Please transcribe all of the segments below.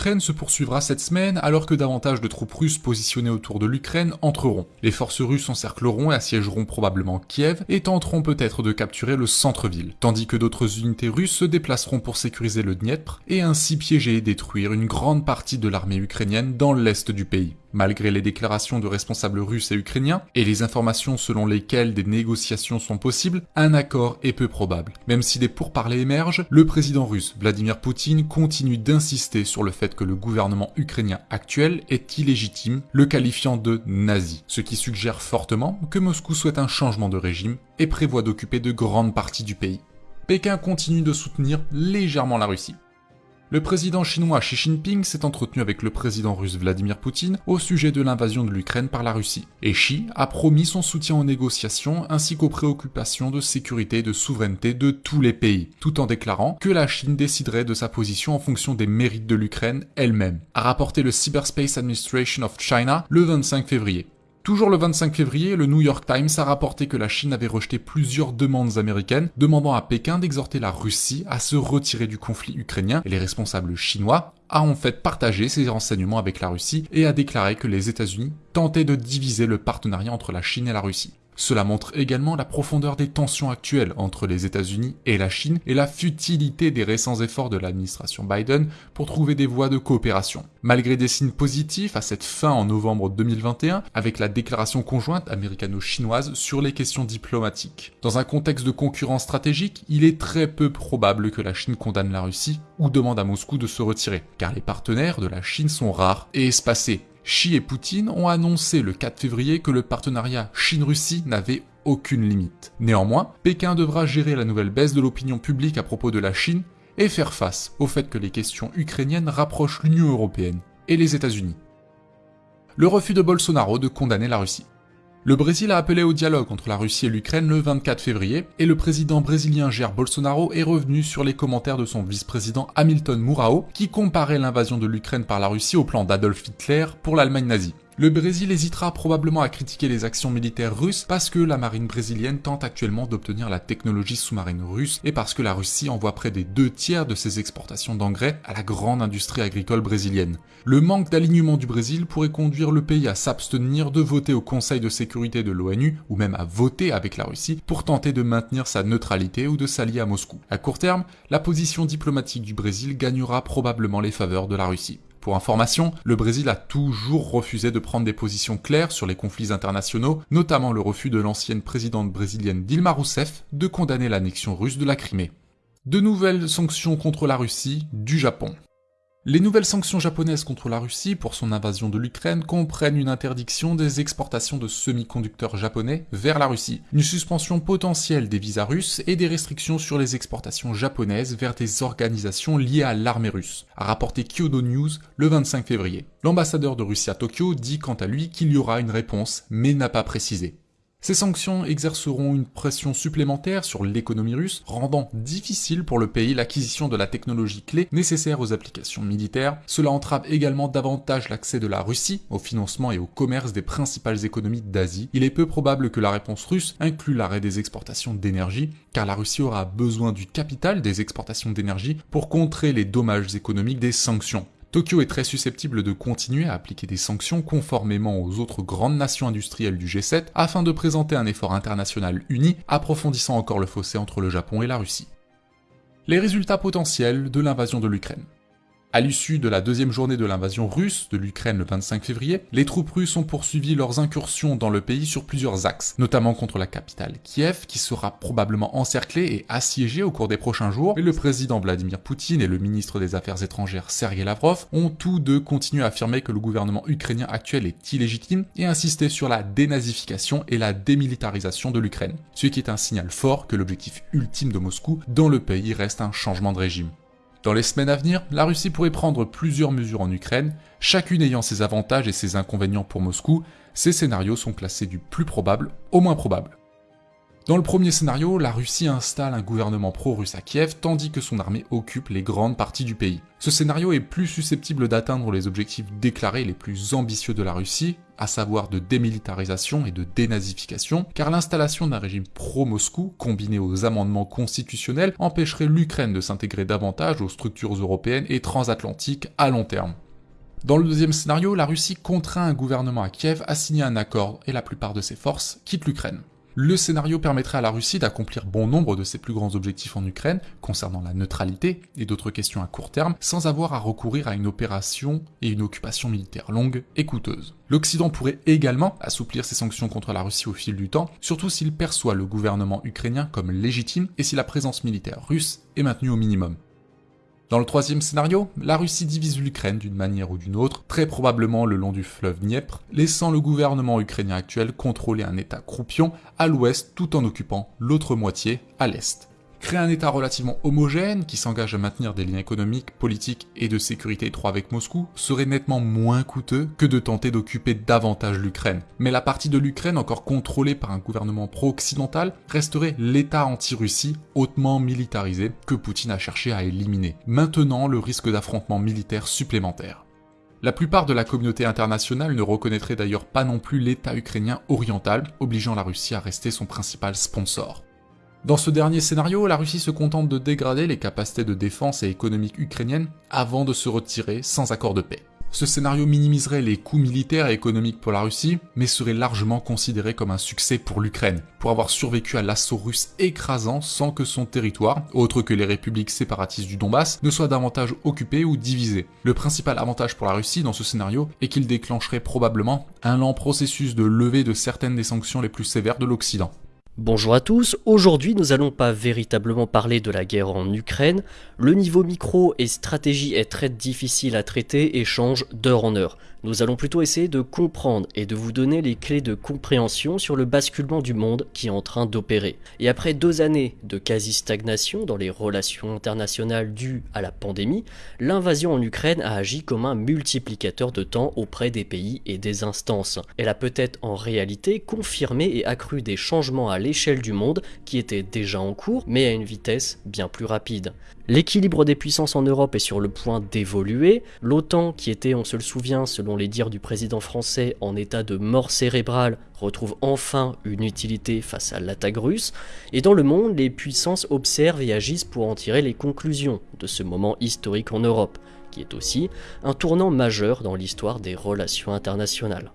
L'Ukraine se poursuivra cette semaine alors que davantage de troupes russes positionnées autour de l'Ukraine entreront. Les forces russes encercleront et assiégeront probablement Kiev et tenteront peut-être de capturer le centre-ville, tandis que d'autres unités russes se déplaceront pour sécuriser le Dniepr et ainsi piéger et détruire une grande partie de l'armée ukrainienne dans l'est du pays. Malgré les déclarations de responsables russes et ukrainiens, et les informations selon lesquelles des négociations sont possibles, un accord est peu probable. Même si des pourparlers émergent, le président russe Vladimir Poutine continue d'insister sur le fait que le gouvernement ukrainien actuel est illégitime, le qualifiant de nazi, ce qui suggère fortement que Moscou souhaite un changement de régime et prévoit d'occuper de grandes parties du pays. Pékin continue de soutenir légèrement la Russie. Le président chinois Xi Jinping s'est entretenu avec le président russe Vladimir Poutine au sujet de l'invasion de l'Ukraine par la Russie. Et Xi a promis son soutien aux négociations ainsi qu'aux préoccupations de sécurité et de souveraineté de tous les pays, tout en déclarant que la Chine déciderait de sa position en fonction des mérites de l'Ukraine elle-même, a rapporté le Cyberspace Administration of China le 25 février. Toujours le 25 février, le New York Times a rapporté que la Chine avait rejeté plusieurs demandes américaines demandant à Pékin d'exhorter la Russie à se retirer du conflit ukrainien et les responsables chinois a en fait partagé ces renseignements avec la Russie et a déclaré que les États-Unis tentaient de diviser le partenariat entre la Chine et la Russie. Cela montre également la profondeur des tensions actuelles entre les États-Unis et la Chine et la futilité des récents efforts de l'administration Biden pour trouver des voies de coopération. Malgré des signes positifs à cette fin en novembre 2021, avec la déclaration conjointe américano-chinoise sur les questions diplomatiques. Dans un contexte de concurrence stratégique, il est très peu probable que la Chine condamne la Russie ou demande à Moscou de se retirer, car les partenaires de la Chine sont rares et espacés, Xi et Poutine ont annoncé le 4 février que le partenariat Chine-Russie n'avait aucune limite. Néanmoins, Pékin devra gérer la nouvelle baisse de l'opinion publique à propos de la Chine et faire face au fait que les questions ukrainiennes rapprochent l'Union européenne et les États-Unis. Le refus de Bolsonaro de condamner la Russie. Le Brésil a appelé au dialogue entre la Russie et l'Ukraine le 24 février, et le président brésilien Jair Bolsonaro est revenu sur les commentaires de son vice-président Hamilton Mourao, qui comparait l'invasion de l'Ukraine par la Russie au plan d'Adolf Hitler pour l'Allemagne nazie. Le Brésil hésitera probablement à critiquer les actions militaires russes parce que la marine brésilienne tente actuellement d'obtenir la technologie sous-marine russe et parce que la Russie envoie près des deux tiers de ses exportations d'engrais à la grande industrie agricole brésilienne. Le manque d'alignement du Brésil pourrait conduire le pays à s'abstenir de voter au Conseil de sécurité de l'ONU ou même à voter avec la Russie pour tenter de maintenir sa neutralité ou de s'allier à Moscou. À court terme, la position diplomatique du Brésil gagnera probablement les faveurs de la Russie. Pour information, le Brésil a toujours refusé de prendre des positions claires sur les conflits internationaux, notamment le refus de l'ancienne présidente brésilienne Dilma Rousseff de condamner l'annexion russe de la Crimée. De nouvelles sanctions contre la Russie du Japon. Les nouvelles sanctions japonaises contre la Russie pour son invasion de l'Ukraine comprennent une interdiction des exportations de semi-conducteurs japonais vers la Russie, une suspension potentielle des visas russes et des restrictions sur les exportations japonaises vers des organisations liées à l'armée russe, a rapporté Kyodo News le 25 février. L'ambassadeur de Russie à Tokyo dit quant à lui qu'il y aura une réponse, mais n'a pas précisé. Ces sanctions exerceront une pression supplémentaire sur l'économie russe, rendant difficile pour le pays l'acquisition de la technologie clé nécessaire aux applications militaires. Cela entrave également davantage l'accès de la Russie au financement et au commerce des principales économies d'Asie. Il est peu probable que la réponse russe inclue l'arrêt des exportations d'énergie, car la Russie aura besoin du capital des exportations d'énergie pour contrer les dommages économiques des sanctions. Tokyo est très susceptible de continuer à appliquer des sanctions conformément aux autres grandes nations industrielles du G7 afin de présenter un effort international uni approfondissant encore le fossé entre le Japon et la Russie. Les résultats potentiels de l'invasion de l'Ukraine. À l'issue de la deuxième journée de l'invasion russe de l'Ukraine le 25 février, les troupes russes ont poursuivi leurs incursions dans le pays sur plusieurs axes, notamment contre la capitale Kiev, qui sera probablement encerclée et assiégée au cours des prochains jours, et le président Vladimir Poutine et le ministre des Affaires étrangères Sergei Lavrov ont tous deux continué à affirmer que le gouvernement ukrainien actuel est illégitime et insisté sur la dénazification et la démilitarisation de l'Ukraine, ce qui est un signal fort que l'objectif ultime de Moscou dans le pays reste un changement de régime. Dans les semaines à venir, la Russie pourrait prendre plusieurs mesures en Ukraine, chacune ayant ses avantages et ses inconvénients pour Moscou, ces scénarios sont classés du plus probable au moins probable. Dans le premier scénario, la Russie installe un gouvernement pro-russe à Kiev tandis que son armée occupe les grandes parties du pays. Ce scénario est plus susceptible d'atteindre les objectifs déclarés les plus ambitieux de la Russie, à savoir de démilitarisation et de dénazification, car l'installation d'un régime pro-Moscou, combiné aux amendements constitutionnels, empêcherait l'Ukraine de s'intégrer davantage aux structures européennes et transatlantiques à long terme. Dans le deuxième scénario, la Russie contraint un gouvernement à Kiev à signer un accord et la plupart de ses forces quittent l'Ukraine. Le scénario permettrait à la Russie d'accomplir bon nombre de ses plus grands objectifs en Ukraine, concernant la neutralité et d'autres questions à court terme, sans avoir à recourir à une opération et une occupation militaire longue et coûteuse. L'Occident pourrait également assouplir ses sanctions contre la Russie au fil du temps, surtout s'il perçoit le gouvernement ukrainien comme légitime et si la présence militaire russe est maintenue au minimum. Dans le troisième scénario, la Russie divise l'Ukraine d'une manière ou d'une autre, très probablement le long du fleuve Dniepr, laissant le gouvernement ukrainien actuel contrôler un état croupion à l'ouest tout en occupant l'autre moitié à l'est. Créer un État relativement homogène, qui s'engage à maintenir des liens économiques, politiques et de sécurité étroits avec Moscou, serait nettement moins coûteux que de tenter d'occuper davantage l'Ukraine. Mais la partie de l'Ukraine encore contrôlée par un gouvernement pro-occidental resterait l'État anti-Russie hautement militarisé que Poutine a cherché à éliminer, maintenant le risque d'affrontements militaires supplémentaires. La plupart de la communauté internationale ne reconnaîtrait d'ailleurs pas non plus l'État ukrainien oriental, obligeant la Russie à rester son principal sponsor. Dans ce dernier scénario, la Russie se contente de dégrader les capacités de défense et économique ukrainiennes avant de se retirer sans accord de paix. Ce scénario minimiserait les coûts militaires et économiques pour la Russie, mais serait largement considéré comme un succès pour l'Ukraine, pour avoir survécu à l'assaut russe écrasant sans que son territoire, autre que les républiques séparatistes du Donbass, ne soit davantage occupé ou divisé. Le principal avantage pour la Russie dans ce scénario est qu'il déclencherait probablement un lent processus de levée de certaines des sanctions les plus sévères de l'Occident. Bonjour à tous, aujourd'hui nous allons pas véritablement parler de la guerre en Ukraine, le niveau micro et stratégie est très difficile à traiter et change d'heure en heure. Nous allons plutôt essayer de comprendre et de vous donner les clés de compréhension sur le basculement du monde qui est en train d'opérer. Et après deux années de quasi-stagnation dans les relations internationales dues à la pandémie, l'invasion en Ukraine a agi comme un multiplicateur de temps auprès des pays et des instances. Elle a peut-être en réalité confirmé et accru des changements à l'échelle du monde qui étaient déjà en cours, mais à une vitesse bien plus rapide. L'équilibre des puissances en Europe est sur le point d'évoluer. L'OTAN, qui était, on se le souvient, selon les dires du président français, en état de mort cérébrale, retrouve enfin une utilité face à l'attaque russe. Et dans le monde, les puissances observent et agissent pour en tirer les conclusions de ce moment historique en Europe, qui est aussi un tournant majeur dans l'histoire des relations internationales.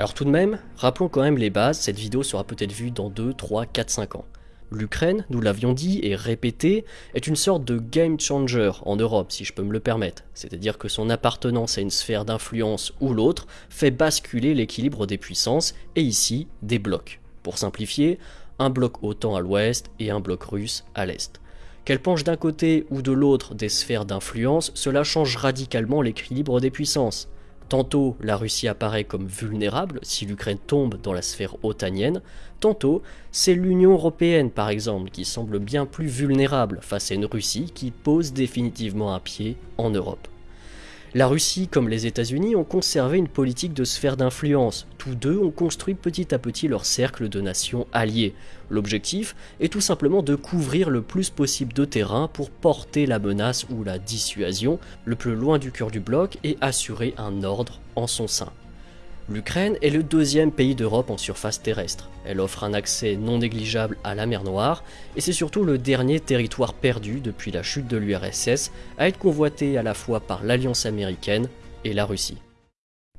Alors tout de même, rappelons quand même les bases, cette vidéo sera peut-être vue dans 2, 3, 4, 5 ans. L'Ukraine, nous l'avions dit et répété, est une sorte de game changer en Europe, si je peux me le permettre. C'est-à-dire que son appartenance à une sphère d'influence ou l'autre fait basculer l'équilibre des puissances, et ici, des blocs. Pour simplifier, un bloc OTAN à l'ouest et un bloc russe à l'est. Qu'elle penche d'un côté ou de l'autre des sphères d'influence, cela change radicalement l'équilibre des puissances. Tantôt, la Russie apparaît comme vulnérable si l'Ukraine tombe dans la sphère otanienne, tantôt, c'est l'Union européenne par exemple qui semble bien plus vulnérable face à une Russie qui pose définitivement un pied en Europe. La Russie comme les États-Unis ont conservé une politique de sphère d'influence. Tous deux ont construit petit à petit leur cercle de nations alliées. L'objectif est tout simplement de couvrir le plus possible de terrain pour porter la menace ou la dissuasion le plus loin du cœur du bloc et assurer un ordre en son sein. L'Ukraine est le deuxième pays d'Europe en surface terrestre. Elle offre un accès non négligeable à la mer Noire, et c'est surtout le dernier territoire perdu depuis la chute de l'URSS à être convoité à la fois par l'Alliance américaine et la Russie.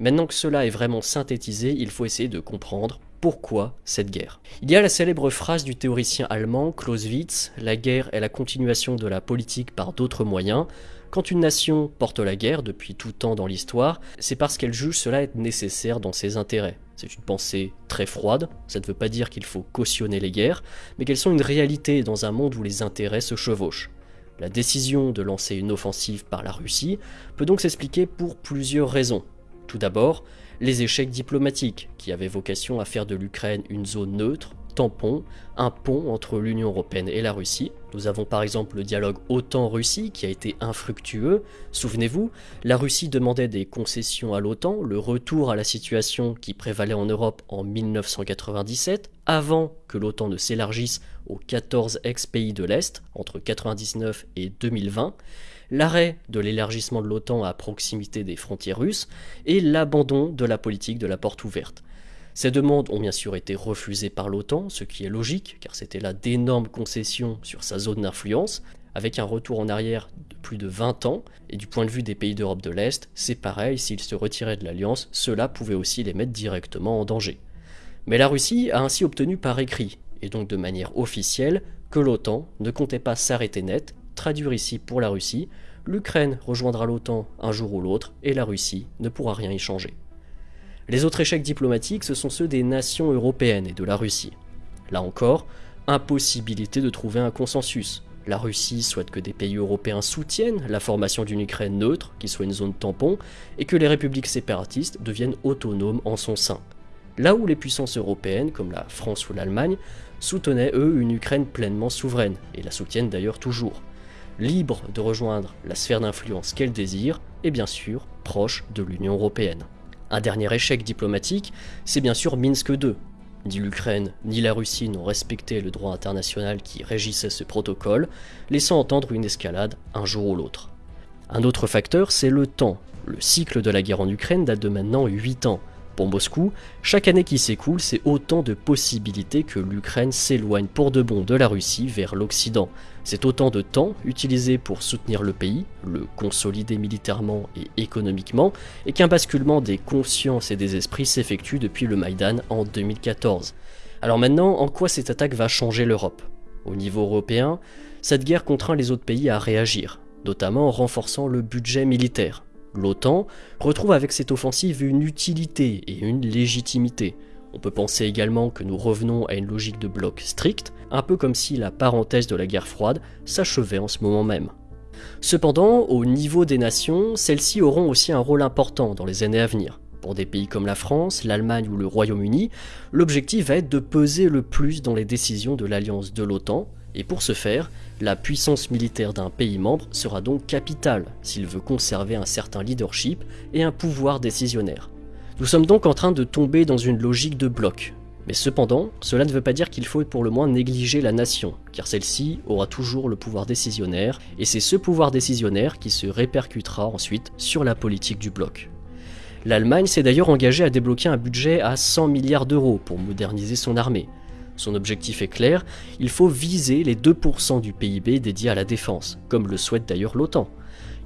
Maintenant que cela est vraiment synthétisé, il faut essayer de comprendre pourquoi cette guerre. Il y a la célèbre phrase du théoricien allemand Clausewitz, la guerre est la continuation de la politique par d'autres moyens, quand une nation porte la guerre depuis tout temps dans l'histoire, c'est parce qu'elle juge cela être nécessaire dans ses intérêts. C'est une pensée très froide, ça ne veut pas dire qu'il faut cautionner les guerres, mais qu'elles sont une réalité dans un monde où les intérêts se chevauchent. La décision de lancer une offensive par la Russie peut donc s'expliquer pour plusieurs raisons. Tout d'abord, les échecs diplomatiques, qui avaient vocation à faire de l'Ukraine une zone neutre, tampon, un pont entre l'Union Européenne et la Russie. Nous avons par exemple le dialogue OTAN-Russie qui a été infructueux. Souvenez-vous, la Russie demandait des concessions à l'OTAN, le retour à la situation qui prévalait en Europe en 1997, avant que l'OTAN ne s'élargisse aux 14 ex-pays de l'Est entre 1999 et 2020 l'arrêt de l'élargissement de l'OTAN à proximité des frontières russes et l'abandon de la politique de la porte ouverte. Ces demandes ont bien sûr été refusées par l'OTAN, ce qui est logique, car c'était là d'énormes concessions sur sa zone d'influence, avec un retour en arrière de plus de 20 ans, et du point de vue des pays d'Europe de l'Est, c'est pareil, s'ils se retiraient de l'Alliance, cela pouvait aussi les mettre directement en danger. Mais la Russie a ainsi obtenu par écrit, et donc de manière officielle, que l'OTAN ne comptait pas s'arrêter net, traduire ici pour la Russie, l'Ukraine rejoindra l'OTAN un jour ou l'autre, et la Russie ne pourra rien y changer. Les autres échecs diplomatiques, ce sont ceux des nations européennes et de la Russie. Là encore, impossibilité de trouver un consensus. La Russie souhaite que des pays européens soutiennent la formation d'une Ukraine neutre, qui soit une zone tampon, et que les républiques séparatistes deviennent autonomes en son sein. Là où les puissances européennes, comme la France ou l'Allemagne, soutenaient eux une Ukraine pleinement souveraine, et la soutiennent d'ailleurs toujours, libre de rejoindre la sphère d'influence qu'elle désire, et bien sûr proche de l'Union européenne. Un dernier échec diplomatique, c'est bien sûr Minsk II. Ni l'Ukraine ni la Russie n'ont respecté le droit international qui régissait ce protocole, laissant entendre une escalade un jour ou l'autre. Un autre facteur, c'est le temps. Le cycle de la guerre en Ukraine date de maintenant 8 ans, pour Moscou, chaque année qui s'écoule, c'est autant de possibilités que l'Ukraine s'éloigne pour de bon de la Russie vers l'Occident. C'est autant de temps utilisé pour soutenir le pays, le consolider militairement et économiquement, et qu'un basculement des consciences et des esprits s'effectue depuis le Maïdan en 2014. Alors maintenant, en quoi cette attaque va changer l'Europe? Au niveau européen, cette guerre contraint les autres pays à réagir, notamment en renforçant le budget militaire. L'OTAN retrouve avec cette offensive une utilité et une légitimité. On peut penser également que nous revenons à une logique de bloc strict, un peu comme si la parenthèse de la guerre froide s'achevait en ce moment même. Cependant, au niveau des nations, celles-ci auront aussi un rôle important dans les années à venir. Pour des pays comme la France, l'Allemagne ou le Royaume-Uni, l'objectif va être de peser le plus dans les décisions de l'alliance de l'OTAN, et pour ce faire, la puissance militaire d'un pays membre sera donc capitale s'il veut conserver un certain leadership et un pouvoir décisionnaire. Nous sommes donc en train de tomber dans une logique de bloc. Mais cependant, cela ne veut pas dire qu'il faut pour le moins négliger la nation, car celle-ci aura toujours le pouvoir décisionnaire, et c'est ce pouvoir décisionnaire qui se répercutera ensuite sur la politique du bloc. L'Allemagne s'est d'ailleurs engagée à débloquer un budget à 100 milliards d'euros pour moderniser son armée, son objectif est clair, il faut viser les 2% du PIB dédié à la défense, comme le souhaite d'ailleurs l'OTAN.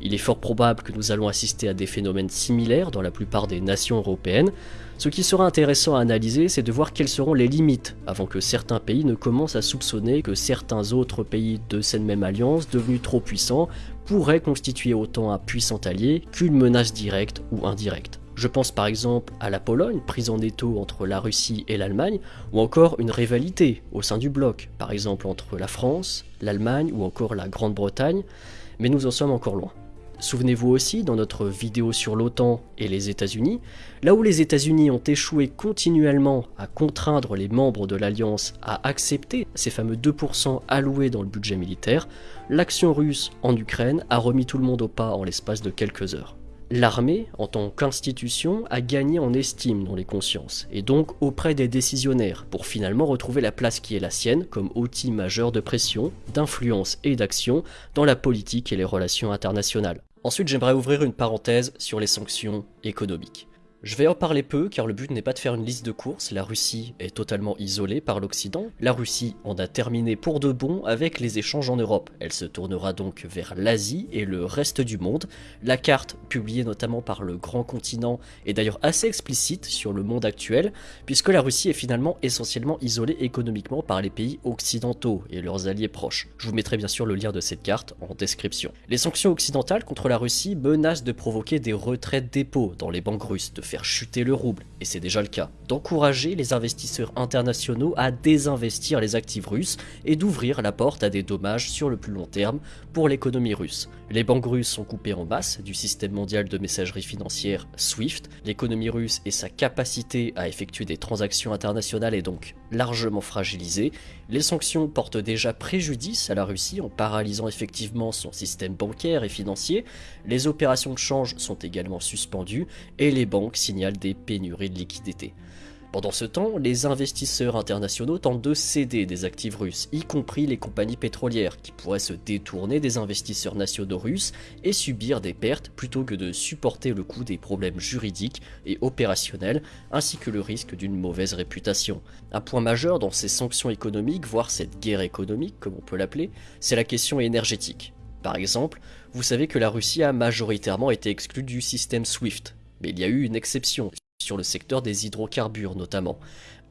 Il est fort probable que nous allons assister à des phénomènes similaires dans la plupart des nations européennes. Ce qui sera intéressant à analyser, c'est de voir quelles seront les limites, avant que certains pays ne commencent à soupçonner que certains autres pays de cette même alliance, devenus trop puissants, pourraient constituer autant un puissant allié qu'une menace directe ou indirecte. Je pense par exemple à la Pologne, prise en étau entre la Russie et l'Allemagne, ou encore une rivalité au sein du bloc, par exemple entre la France, l'Allemagne ou encore la Grande-Bretagne, mais nous en sommes encore loin. Souvenez-vous aussi, dans notre vidéo sur l'OTAN et les États-Unis, là où les États-Unis ont échoué continuellement à contraindre les membres de l'Alliance à accepter ces fameux 2% alloués dans le budget militaire, l'action russe en Ukraine a remis tout le monde au pas en l'espace de quelques heures. L'armée, en tant qu'institution, a gagné en estime dans les consciences, et donc auprès des décisionnaires, pour finalement retrouver la place qui est la sienne comme outil majeur de pression, d'influence et d'action dans la politique et les relations internationales. Ensuite, j'aimerais ouvrir une parenthèse sur les sanctions économiques. Je vais en parler peu car le but n'est pas de faire une liste de courses, la Russie est totalement isolée par l'Occident, la Russie en a terminé pour de bon avec les échanges en Europe, elle se tournera donc vers l'Asie et le reste du monde, la carte publiée notamment par le grand continent est d'ailleurs assez explicite sur le monde actuel puisque la Russie est finalement essentiellement isolée économiquement par les pays occidentaux et leurs alliés proches. Je vous mettrai bien sûr le lien de cette carte en description. Les sanctions occidentales contre la Russie menacent de provoquer des retraits dépôts dans les banques russes, de faire chuter le rouble, et c'est déjà le cas, d'encourager les investisseurs internationaux à désinvestir les actifs russes et d'ouvrir la porte à des dommages sur le plus long terme pour l'économie russe. Les banques russes sont coupées en masse du système mondial de messagerie financière SWIFT, l'économie russe et sa capacité à effectuer des transactions internationales est donc largement fragilisée, les sanctions portent déjà préjudice à la Russie en paralysant effectivement son système bancaire et financier, les opérations de change sont également suspendues et les banques signalent des pénuries de liquidités. Pendant ce temps, les investisseurs internationaux tentent de céder des actifs russes, y compris les compagnies pétrolières, qui pourraient se détourner des investisseurs nationaux russes et subir des pertes plutôt que de supporter le coût des problèmes juridiques et opérationnels, ainsi que le risque d'une mauvaise réputation. Un point majeur dans ces sanctions économiques, voire cette guerre économique comme on peut l'appeler, c'est la question énergétique. Par exemple, vous savez que la Russie a majoritairement été exclue du système SWIFT, mais il y a eu une exception, sur le secteur des hydrocarbures notamment.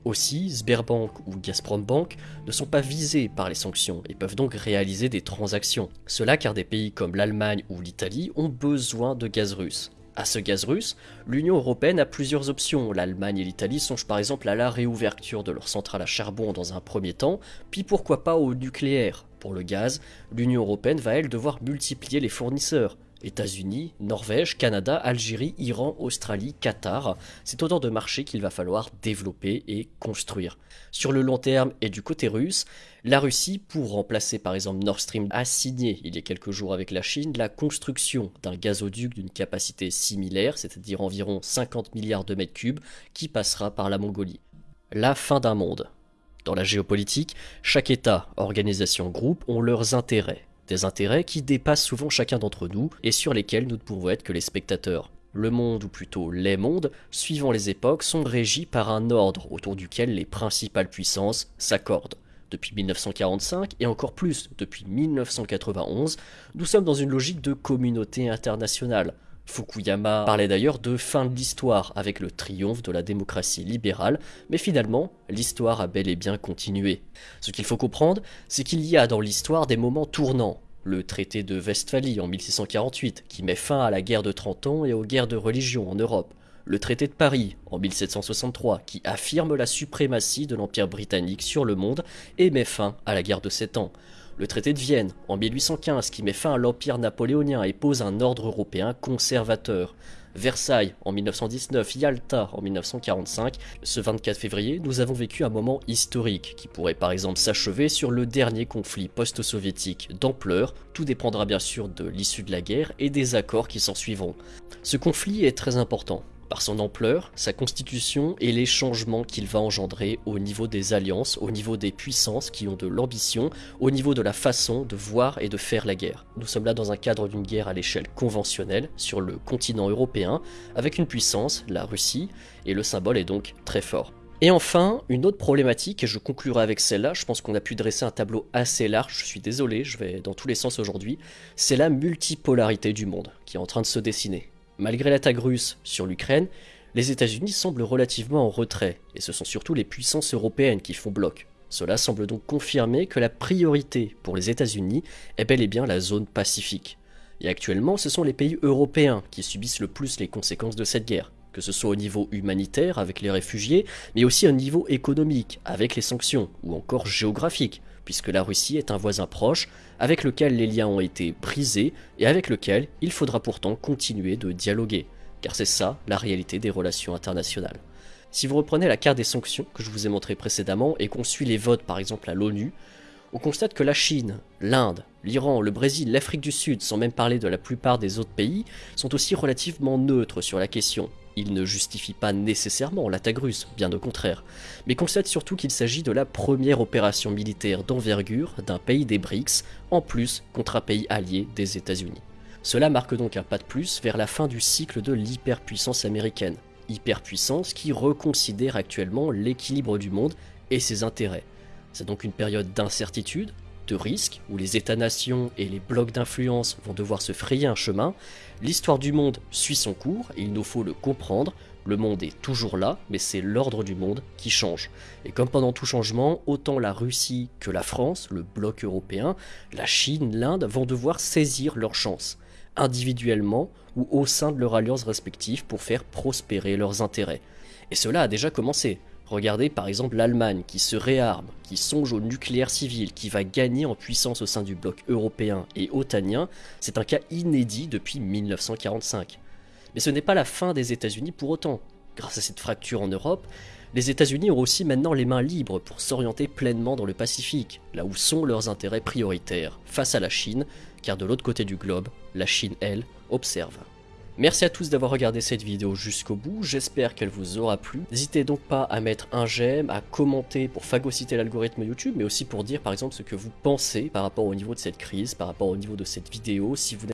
Aussi, Sberbank ou Gazprombank ne sont pas visés par les sanctions et peuvent donc réaliser des transactions. Cela car des pays comme l'Allemagne ou l'Italie ont besoin de gaz russe. À ce gaz russe, l'Union européenne a plusieurs options. L'Allemagne et l'Italie songent par exemple à la réouverture de leurs centrales à charbon dans un premier temps, puis pourquoi pas au nucléaire. Pour le gaz, l'Union européenne va elle devoir multiplier les fournisseurs. États-Unis, Norvège, Canada, Algérie, Iran, Australie, Qatar. C'est autant de marchés qu'il va falloir développer et construire. Sur le long terme et du côté russe, la Russie, pour remplacer par exemple Nord Stream, a signé il y a quelques jours avec la Chine la construction d'un gazoduc d'une capacité similaire, c'est-à-dire environ 50 milliards de mètres cubes, qui passera par la Mongolie. La fin d'un monde. Dans la géopolitique, chaque État, organisation, groupe ont leurs intérêts des intérêts qui dépassent souvent chacun d'entre nous et sur lesquels nous ne pouvons être que les spectateurs. Le monde, ou plutôt les mondes, suivant les époques, sont régis par un ordre autour duquel les principales puissances s'accordent. Depuis 1945 et encore plus depuis 1991, nous sommes dans une logique de communauté internationale. Fukuyama parlait d'ailleurs de fin de l'histoire avec le triomphe de la démocratie libérale, mais finalement, l'histoire a bel et bien continué. Ce qu'il faut comprendre, c'est qu'il y a dans l'histoire des moments tournants. Le traité de Westphalie en 1648, qui met fin à la guerre de 30 ans et aux guerres de religion en Europe. Le traité de Paris en 1763, qui affirme la suprématie de l'Empire britannique sur le monde et met fin à la guerre de 7 ans le traité de Vienne en 1815 qui met fin à l'empire napoléonien et pose un ordre européen conservateur. Versailles en 1919, Yalta en 1945. Ce 24 février, nous avons vécu un moment historique qui pourrait par exemple s'achever sur le dernier conflit post-soviétique d'ampleur. Tout dépendra bien sûr de l'issue de la guerre et des accords qui s'en suivront. Ce conflit est très important par son ampleur, sa constitution et les changements qu'il va engendrer au niveau des alliances, au niveau des puissances qui ont de l'ambition, au niveau de la façon de voir et de faire la guerre. Nous sommes là dans un cadre d'une guerre à l'échelle conventionnelle sur le continent européen, avec une puissance, la Russie, et le symbole est donc très fort. Et enfin, une autre problématique, et je conclurai avec celle-là, je pense qu'on a pu dresser un tableau assez large, je suis désolé, je vais dans tous les sens aujourd'hui, c'est la multipolarité du monde qui est en train de se dessiner. Malgré l'attaque russe sur l'Ukraine, les États-Unis semblent relativement en retrait, et ce sont surtout les puissances européennes qui font bloc. Cela semble donc confirmer que la priorité pour les États-Unis est bel et bien la zone pacifique. Et actuellement, ce sont les pays européens qui subissent le plus les conséquences de cette guerre, que ce soit au niveau humanitaire avec les réfugiés, mais aussi au niveau économique avec les sanctions, ou encore géographique, puisque la Russie est un voisin proche avec lequel les liens ont été brisés et avec lequel il faudra pourtant continuer de dialoguer, car c'est ça la réalité des relations internationales. Si vous reprenez la carte des sanctions que je vous ai montré précédemment et qu'on suit les votes par exemple à l'ONU, on constate que la Chine, l'Inde, l'Iran, le Brésil, l'Afrique du Sud, sans même parler de la plupart des autres pays, sont aussi relativement neutres sur la question, il ne justifie pas nécessairement l'attaque russe, bien au contraire, mais constate surtout qu'il s'agit de la première opération militaire d'envergure d'un pays des BRICS, en plus contre un pays allié des États-Unis. Cela marque donc un pas de plus vers la fin du cycle de l'hyperpuissance américaine, hyperpuissance qui reconsidère actuellement l'équilibre du monde et ses intérêts. C'est donc une période d'incertitude, de risque, où les États-nations et les blocs d'influence vont devoir se frayer un chemin, l'histoire du monde suit son cours il nous faut le comprendre. Le monde est toujours là, mais c'est l'ordre du monde qui change. Et comme pendant tout changement, autant la Russie que la France, le bloc européen, la Chine, l'Inde vont devoir saisir leur chance. individuellement ou au sein de leurs alliances respectives pour faire prospérer leurs intérêts. Et cela a déjà commencé. Regardez par exemple l'Allemagne qui se réarme, qui songe au nucléaire civil, qui va gagner en puissance au sein du bloc européen et otanien. C'est un cas inédit depuis 1945. Mais ce n'est pas la fin des États-Unis pour autant. Grâce à cette fracture en Europe, les États-Unis ont aussi maintenant les mains libres pour s'orienter pleinement dans le Pacifique, là où sont leurs intérêts prioritaires, face à la Chine, car de l'autre côté du globe, la Chine, elle, observe. Merci à tous d'avoir regardé cette vidéo jusqu'au bout, j'espère qu'elle vous aura plu. N'hésitez donc pas à mettre un j'aime, à commenter pour phagocyter l'algorithme YouTube, mais aussi pour dire par exemple ce que vous pensez par rapport au niveau de cette crise, par rapport au niveau de cette vidéo, si vous